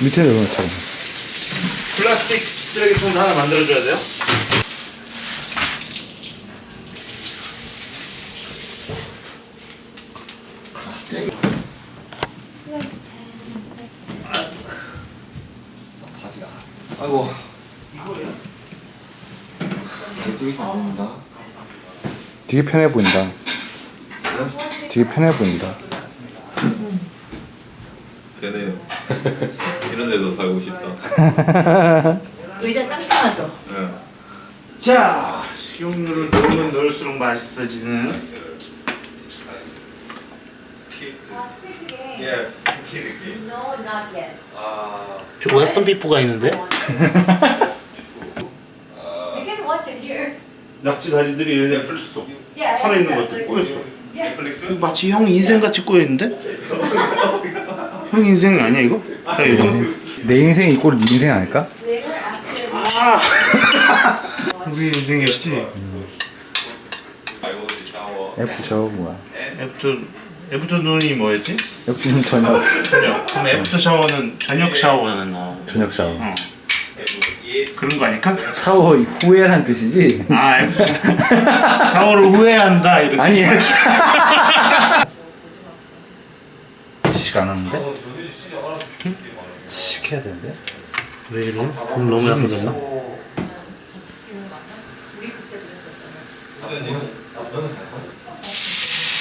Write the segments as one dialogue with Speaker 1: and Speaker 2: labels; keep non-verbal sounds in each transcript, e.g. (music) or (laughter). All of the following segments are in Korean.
Speaker 1: 밑에 내려놓자.
Speaker 2: 플라스틱 쓰레기통도 하나 만들어줘야 돼요?
Speaker 3: 되게
Speaker 1: 편해 보인다. 되게 편해 보인다.
Speaker 4: 되네요. (laughs) 이런 데서 살고 싶다. (laughs)
Speaker 5: 의자 짱짱하죠?
Speaker 4: 네.
Speaker 2: 자, 식용유를 넣으면 넣을수록 맛있어지는
Speaker 4: 예, 스키 느낌.
Speaker 5: No, not yet.
Speaker 4: 아,
Speaker 2: 저 웨스턴 비프가 있는데. (laughs) 낙지 다리들이
Speaker 4: 넷플릭스.
Speaker 5: Yeah.
Speaker 2: 살아 있는
Speaker 5: that's
Speaker 2: 것들 꼬였어.
Speaker 5: Yeah.
Speaker 4: 넷플릭스?
Speaker 2: 마치 형 인생 같이 꼬여 있는데? (laughs) 형 인생 아니야 이거? 야, 이거.
Speaker 1: 내 인생 이 꼴 인생 아닐까?
Speaker 5: They were after.
Speaker 2: 아, (laughs) 우리 인생이었지.
Speaker 4: 샤워.
Speaker 1: 애프터 샤워 뭐야?
Speaker 2: 애프터 애프터 눈이 뭐였지?
Speaker 1: 애프터는 저녁
Speaker 2: 저녁. 그럼 애프터 샤워는 저녁 샤워는 나.
Speaker 1: 저녁 샤워.
Speaker 2: 어. 그런 거 아닐까?
Speaker 1: 샤워 후에란 뜻이지?
Speaker 2: 아, 애프터 샤워를 후회한다 이런.
Speaker 1: 아니. (laughs) 시간 없는데? 시켜야 되는데?
Speaker 2: 왜 이래? 돈 너무 약해졌나?
Speaker 1: 오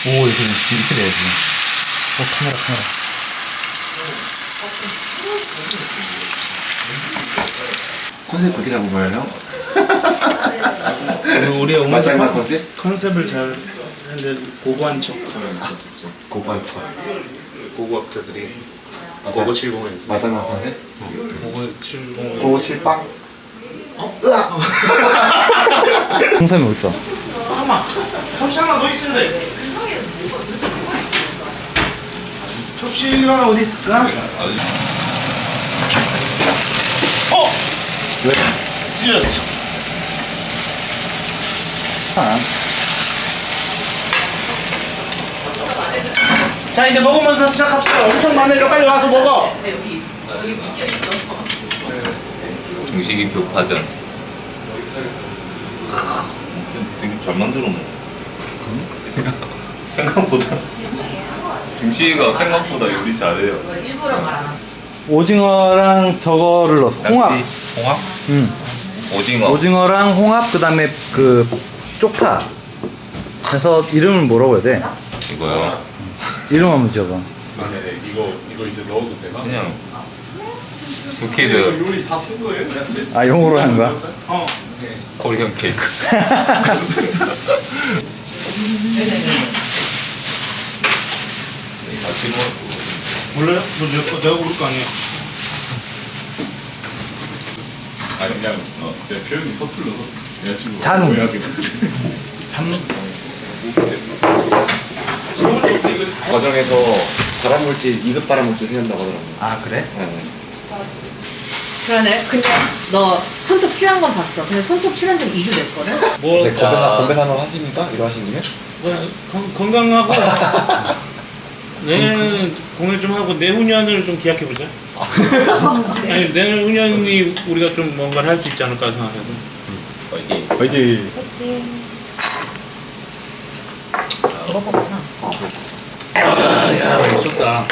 Speaker 1: 이거 이렇게 돼야지. 어 카메라 카메라.
Speaker 3: 컨셉 그렇게 잡은 거예요?
Speaker 2: 우리 어머니
Speaker 3: 마지막
Speaker 2: 컨-
Speaker 3: 컨셉?
Speaker 2: 컨셉을 잘 했는데 고고한 척
Speaker 3: 고관 척.
Speaker 2: 고고학자들이 고고 70을 했어
Speaker 3: 마지막 컨셉?
Speaker 2: 고고 70
Speaker 3: 고고 칠빵?
Speaker 1: 홍삼이 어딨어?
Speaker 2: 잠깐만 접시 하나 더 있어야 돼 접시가 어디 있을까? 어!
Speaker 1: 왜?
Speaker 2: 찢었어
Speaker 1: 아,
Speaker 2: 자 이제 먹으면서 시작합시다 엄청 많으니까 빨리 와서 먹어
Speaker 4: 중식이 교파전. 되게 잘 만들었네. (laughs) 생각보다. 중식이가 생각보다 요리 잘해요.
Speaker 5: 일부러 말하나?
Speaker 1: 오징어랑 저거를 넣었어. 홍합.
Speaker 4: 낙지, 홍합?
Speaker 1: 응.
Speaker 4: 오징어.
Speaker 1: 오징어랑 홍합 그다음에 그 쪽파. 해서 이름을 뭐라고 해야 돼?
Speaker 4: 이거요.
Speaker 1: 이름 한번 지어봐.
Speaker 6: 이거 이거 이제 넣어도 되나?
Speaker 4: 그냥 squid
Speaker 6: 요리 다 쓴 거예요?
Speaker 1: 아 영어로 하는 거야?
Speaker 2: 어
Speaker 4: Korean cake. 같이 먹
Speaker 2: 몰라요? 뭐 내가, 내가 고를 거 아니야
Speaker 6: 아니 그냥 어, 제 표현이 서툴러서 여자친구
Speaker 1: 잔.
Speaker 6: 오해하게
Speaker 3: 과정에서 발암물질, 2급 발암물질 생긴다고 하더라고요.
Speaker 1: 아 그래?
Speaker 3: 네.
Speaker 5: 그러네. 근데 너 손톱 칠한 건 봤어. 근데 손톱 칠한 지 2주 됐거든? (laughs)
Speaker 2: 뭐
Speaker 3: 이제 건배, 건배 산업 하십니까? 이러 하신 김에?
Speaker 2: 뭐, 건, 건강하고 (laughs) 내년에는 공연 좀 하고 내후년을 좀 기약해보자 (laughs) 아니 내후년이 우리가 좀 뭔가를 할 수 있지 않을까 생각해서
Speaker 4: 파이팅.
Speaker 1: 화이팅.
Speaker 5: 먹어보구나.
Speaker 2: 야 맛있었다